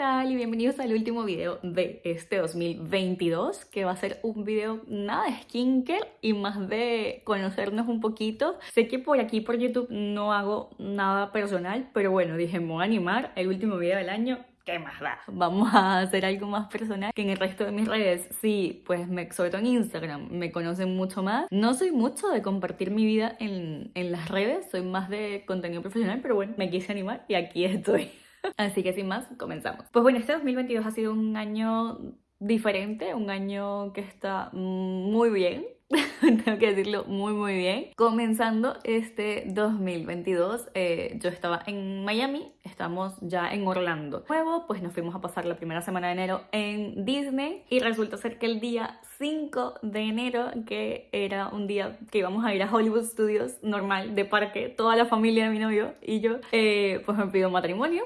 tal? Y bienvenidos al último video de este 2022 que va a ser un video nada de skincare y más de conocernos un poquito. Sé que por aquí por YouTube no hago nada personal, pero bueno, dije, me voy a animar el último video del año ¿qué más da? Vamos a hacer algo más personal que en el resto de mis redes. Sí, pues me, sobre todo en Instagram me conocen mucho más. No soy mucho de compartir mi vida en, en las redes, soy más de contenido profesional, pero bueno, me quise animar y aquí estoy. Así que sin más, comenzamos. Pues bueno, este 2022 ha sido un año diferente, un año que está muy bien, tengo que decirlo muy muy bien. Comenzando este 2022, eh, yo estaba en Miami, estamos ya en Orlando. Luego, pues nos fuimos a pasar la primera semana de enero en Disney y resulta ser que el día 5 de enero, que era un día que íbamos a ir a Hollywood Studios normal de parque, toda la familia de mi novio y yo, eh, pues me pido matrimonio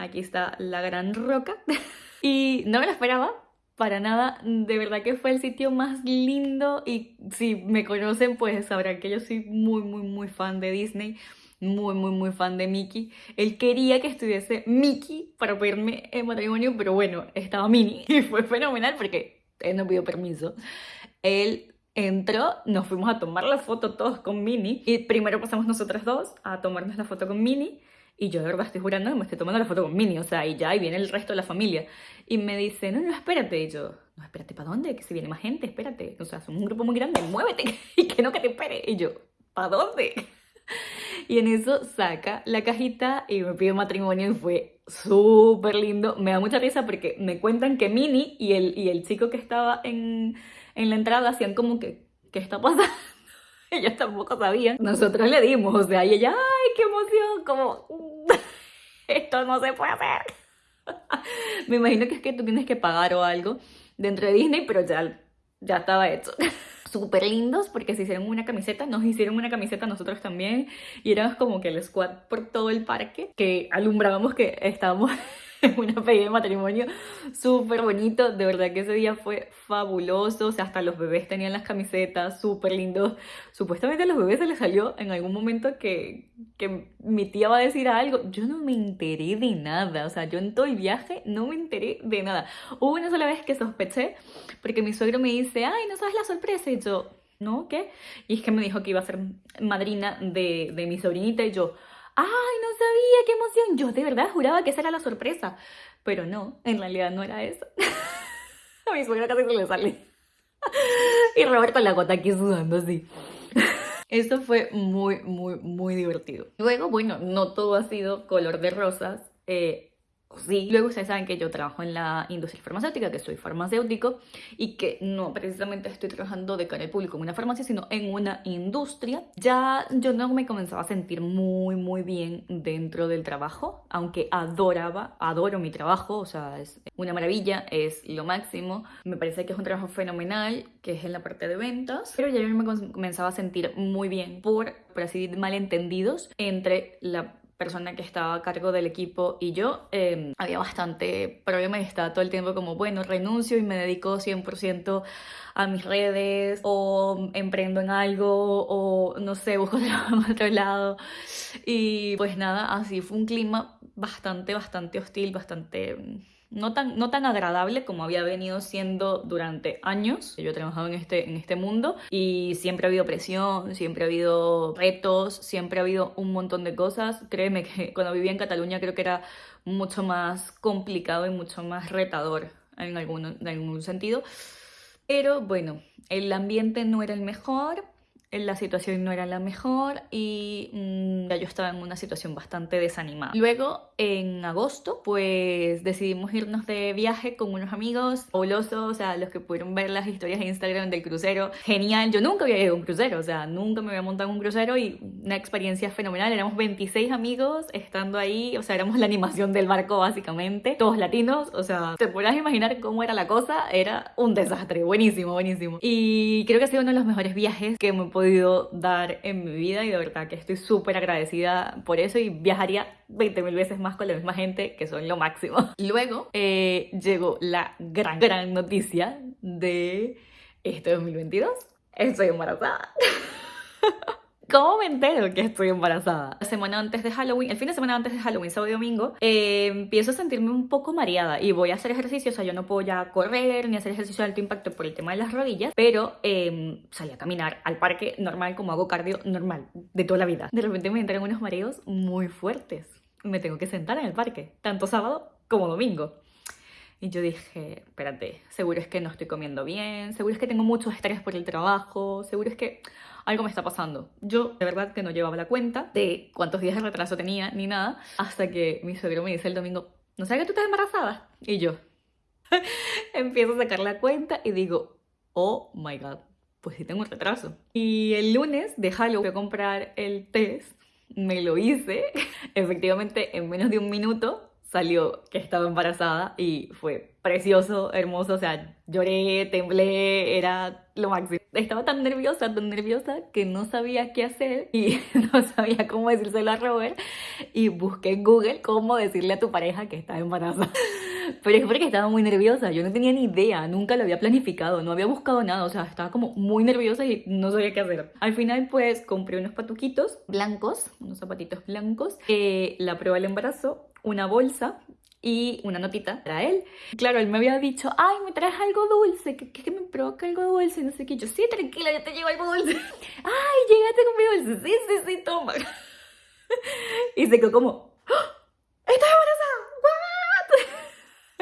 Aquí está la gran roca. y no me lo esperaba, para nada. De verdad que fue el sitio más lindo y si me conocen pues sabrán que yo soy muy, muy, muy fan de Disney. Muy, muy, muy fan de Mickey. Él quería que estuviese Mickey para pedirme el matrimonio, pero bueno, estaba Minnie y fue fenomenal porque él no pidió permiso. Él entró, nos fuimos a tomar la foto todos con Minnie y primero pasamos nosotros dos a tomarnos la foto con Minnie y yo de verdad estoy jurando que me estoy tomando la foto con Minnie, o sea, y ya, y viene el resto de la familia. Y me dice, no, no, espérate. Y yo, no, espérate, ¿para dónde? Que si viene más gente, espérate. O sea, somos un grupo muy grande, muévete. Y que no, que te espere. Y yo, ¿para dónde? Y en eso saca la cajita y me pide matrimonio y fue súper lindo. Me da mucha risa porque me cuentan que Minnie y el, y el chico que estaba en, en la entrada hacían como que, ¿qué está pasando? Ellos tampoco sabían. Nosotros le dimos, o sea, y ella, ¡ay, qué emoción! Como, esto no se puede hacer. Me imagino que es que tú tienes que pagar o algo dentro de Disney, pero ya, ya estaba hecho. Súper lindos porque se hicieron una camiseta, nos hicieron una camiseta nosotros también y éramos como que el squad por todo el parque que alumbrábamos que estábamos una pedida de matrimonio súper bonito, de verdad que ese día fue fabuloso, o sea, hasta los bebés tenían las camisetas súper lindos, supuestamente a los bebés se les salió en algún momento que, que mi tía va a decir algo, yo no me enteré de nada, o sea, yo en todo el viaje no me enteré de nada, hubo una sola vez que sospeché, porque mi suegro me dice, ay, ¿no sabes la sorpresa? Y yo, ¿no? ¿Qué? Y es que me dijo que iba a ser madrina de, de mi sobrinita. Y yo, ¡ay, no sabía, qué emoción! Yo de verdad juraba que esa era la sorpresa. Pero no, en realidad no era eso. A mi suegra casi se le sale. y Roberto la gota aquí sudando así. Esto fue muy, muy, muy divertido. Luego, bueno, no todo ha sido color de rosas. Eh, Sí. Luego ustedes saben que yo trabajo en la industria farmacéutica, que soy farmacéutico y que no precisamente estoy trabajando de cara al público en una farmacia, sino en una industria. Ya yo no me comenzaba a sentir muy, muy bien dentro del trabajo, aunque adoraba, adoro mi trabajo, o sea, es una maravilla, es lo máximo. Me parece que es un trabajo fenomenal, que es en la parte de ventas, pero ya yo me comenzaba a sentir muy bien por, por así malentendidos entre la persona que estaba a cargo del equipo y yo, em, había bastante problema y estaba todo el tiempo como, bueno, renuncio y me dedico 100% a mis redes o emprendo en algo o no sé, busco trabajo en otro lado. Y pues nada, así fue un clima bastante, bastante hostil, bastante no tan, no tan agradable como había venido siendo durante años. Yo he trabajado en este, en este mundo y siempre ha habido presión, siempre ha habido retos, siempre ha habido un montón de cosas. Créeme que cuando vivía en Cataluña creo que era mucho más complicado y mucho más retador en en algún sentido. Pero bueno, el ambiente no era el mejor, la situación no era la mejor y mm, ya yo estaba en una situación bastante desanimada. Luego, en agosto, pues decidimos irnos de viaje con unos amigos fabulosos, o sea, los que pudieron ver las historias de Instagram del crucero. Genial, yo nunca había ido a un crucero, o sea, nunca me había montado en un crucero y una experiencia fenomenal. Éramos 26 amigos estando ahí, o sea, éramos la animación del barco básicamente, todos latinos, o sea, te podrás imaginar cómo era la cosa, era un desastre, buenísimo, buenísimo. Y creo que ha sido uno de los mejores viajes que me podido dar en mi vida y de verdad que estoy súper agradecida por eso y viajaría 20 mil veces más con la misma gente que son lo máximo. Luego eh, llegó la gran, gran noticia de este 2022. Estoy embarazada. ¿Cómo me entero que estoy embarazada? La semana antes de Halloween, el fin de semana antes de Halloween, sábado y domingo, eh, empiezo a sentirme un poco mareada y voy a hacer ejercicio, o sea, yo no puedo ya correr ni hacer ejercicio de alto impacto por el tema de las rodillas, pero eh, salí a caminar al parque normal como hago cardio normal de toda la vida. De repente me entran unos mareos muy fuertes. Me tengo que sentar en el parque, tanto sábado como domingo. Y yo dije, espérate, seguro es que no estoy comiendo bien, seguro es que tengo mucho estrés por el trabajo, seguro es que algo me está pasando. Yo de verdad que no llevaba la cuenta de cuántos días de retraso tenía ni nada, hasta que mi suegro me dice el domingo, ¿no sabes que tú estás embarazada? Y yo empiezo a sacar la cuenta y digo, oh my god, pues sí tengo un retraso. Y el lunes de Halloween fui a comprar el test, me lo hice, efectivamente en menos de un minuto salió que estaba embarazada y fue precioso, hermoso, o sea, lloré, temblé, era lo máximo. Estaba tan nerviosa, tan nerviosa que no sabía qué hacer y no sabía cómo decírselo a Robert y busqué en Google cómo decirle a tu pareja que estaba embarazada. Pero es porque estaba muy nerviosa, yo no tenía ni idea, nunca lo había planificado, no había buscado nada, o sea, estaba como muy nerviosa y no sabía qué hacer. Al final pues compré unos patuquitos blancos, unos zapatitos blancos, eh, la prueba del embarazo una bolsa y una notita para él. Claro, él me había dicho, ay, me traes algo dulce, que, que me provoca algo dulce, no sé qué. Yo, sí, tranquila, yo te llevo algo dulce. ay, llegaste con mi dulce, sí, sí, sí, toma. y se quedó como. ¿What?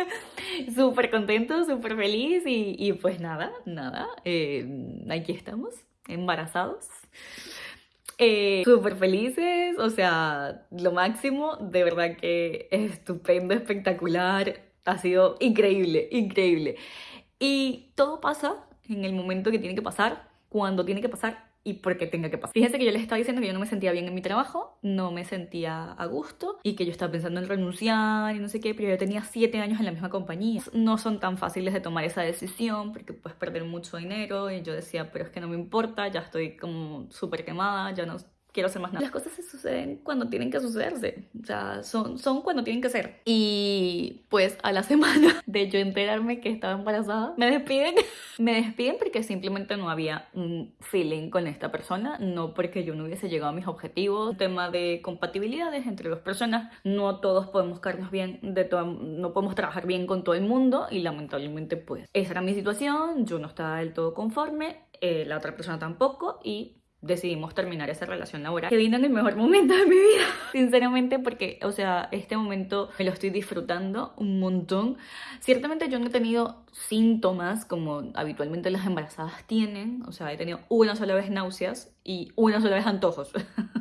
súper contento, súper feliz y, y, pues nada, nada, eh, aquí estamos, embarazados eh, súper felices, o sea, lo máximo, de verdad que es estupendo, espectacular, ha sido increíble, increíble. Y todo pasa en el momento que tiene que pasar, cuando tiene que pasar y porque tenga que pasar. Fíjense que yo les estaba diciendo que yo no me sentía bien en mi trabajo, no me sentía a gusto y que yo estaba pensando en renunciar y no sé qué, pero yo tenía siete años en la misma compañía. No son tan fáciles de tomar esa decisión porque puedes perder mucho dinero y yo decía, pero es que no me importa, ya estoy como súper quemada, ya no quiero hacer más nada. Las cosas se suceden cuando tienen que sucederse, o sea, son, son cuando tienen que ser. Y pues a la semana de yo enterarme que estaba embarazada, me despiden. me despiden porque simplemente no había un feeling con esta persona, no porque yo no hubiese llegado a mis objetivos. Tema de compatibilidades entre dos personas, no todos podemos caernos bien, de todo, no podemos trabajar bien con todo el mundo y lamentablemente pues esa era mi situación, yo no estaba del todo conforme, eh, la otra persona tampoco y decidimos terminar esa relación laboral que vino en el mejor momento de mi vida sinceramente porque o sea este momento me lo estoy disfrutando un montón. Ciertamente yo no he tenido síntomas como habitualmente las embarazadas tienen o sea he tenido una sola vez náuseas y una sola vez antojos.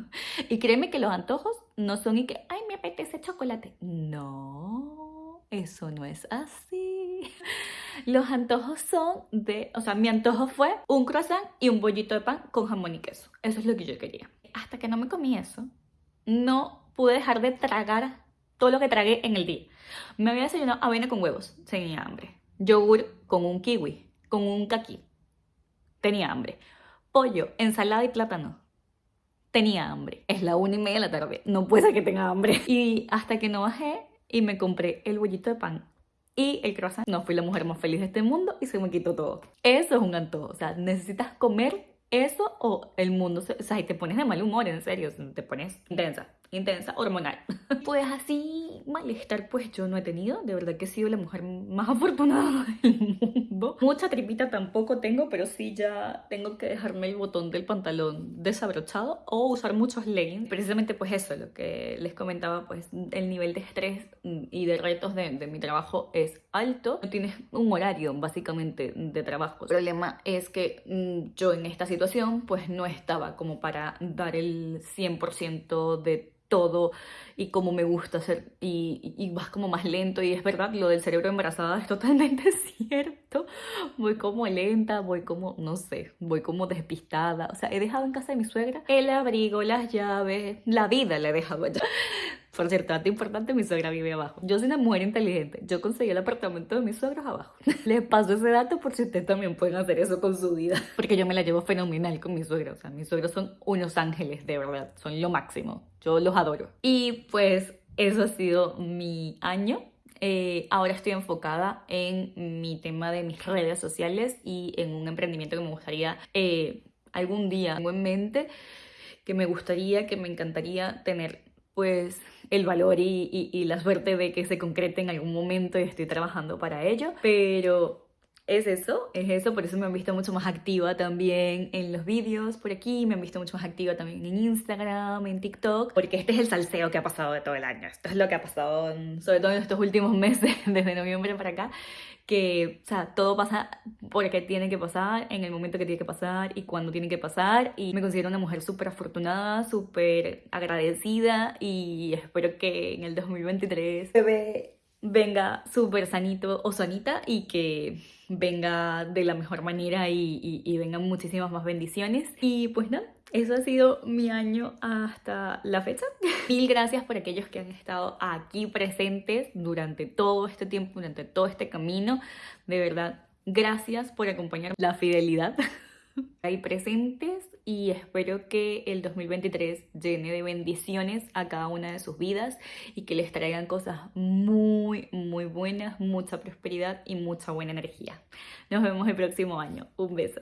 Y créeme que los antojos no son y que ay me apetece chocolate no eso no es así los antojos son de, o sea, mi antojo fue un croissant y un bollito de pan con jamón y queso. Eso es lo que yo quería. Hasta que no me comí eso, no pude dejar de tragar todo lo que tragué en el día. Me había desayunado avena con huevos, tenía hambre. Yogur con un kiwi, con un kaki, tenía hambre. Pollo, ensalada y plátano, tenía hambre. Es la una y media de la tarde, no puede ser que tenga hambre. Y hasta que no bajé y me compré el bollito de pan y el croissant. No fui la mujer más feliz de este mundo y se me quitó todo. Eso es un antojo. O sea, necesitas comer eso o el mundo se... O sea, y te pones de mal humor, en serio. Te pones intensa intensa, hormonal. Pues así, malestar pues yo no he tenido, de verdad que he sido la mujer más afortunada del mundo. Mucha tripita tampoco tengo, pero sí ya tengo que dejarme el botón del pantalón desabrochado o usar muchos leggings. Precisamente pues eso, lo que les comentaba, pues el nivel de estrés y de retos de, de mi trabajo es alto. No tienes un horario básicamente de trabajo. El problema es que mm, yo en esta situación pues no estaba como para dar el 100% de todo y como me gusta hacer y, y, vas como más lento y es verdad, lo del cerebro embarazada es totalmente cierto. Voy como lenta, voy como, no sé, voy como despistada. O sea, he dejado en casa de mi suegra el abrigo, las llaves, la vida la he dejado allá. Por cierto, dato importante, mi suegra vive abajo. Yo soy una mujer inteligente. Yo conseguí el apartamento de mis suegros abajo. Les paso ese dato por si ustedes también pueden hacer eso con su vida. Porque yo me la llevo fenomenal con mis suegros. O sea, mis suegros son unos ángeles, de verdad. Son lo máximo. Yo los adoro. Y pues eso ha sido mi año. Eh, ahora estoy enfocada en mi tema de mis redes sociales y en un emprendimiento que me gustaría eh, algún día tengo en mente que me gustaría, que me encantaría tener pues el valor y, y, y la suerte de que se concrete en algún momento y estoy trabajando para ello, pero es eso, es eso, por eso me han visto mucho más activa también en los vídeos por aquí, me han visto mucho más activa también en Instagram, en TikTok, porque este es el salseo que ha pasado de todo el año, esto es lo que ha pasado sobre todo en estos últimos meses, desde noviembre para acá, que, o sea, todo pasa porque tiene que pasar, en el momento que tiene que pasar y cuando tiene que pasar, y me considero una mujer súper afortunada, súper agradecida, y espero que en el 2023 bebé venga súper sanito o sanita y que venga de la mejor manera y, y, y vengan muchísimas más bendiciones. Y pues nada, eso ha sido mi año hasta la fecha. Mil gracias por aquellos que han estado aquí presentes durante todo este tiempo, durante todo este camino. De verdad, gracias por acompañar la fidelidad ahí presentes y espero que el 2023 llene de bendiciones a cada una de sus vidas y que les traigan cosas muy, muy buenas, mucha prosperidad y mucha buena energía. Nos vemos el próximo año. Un beso.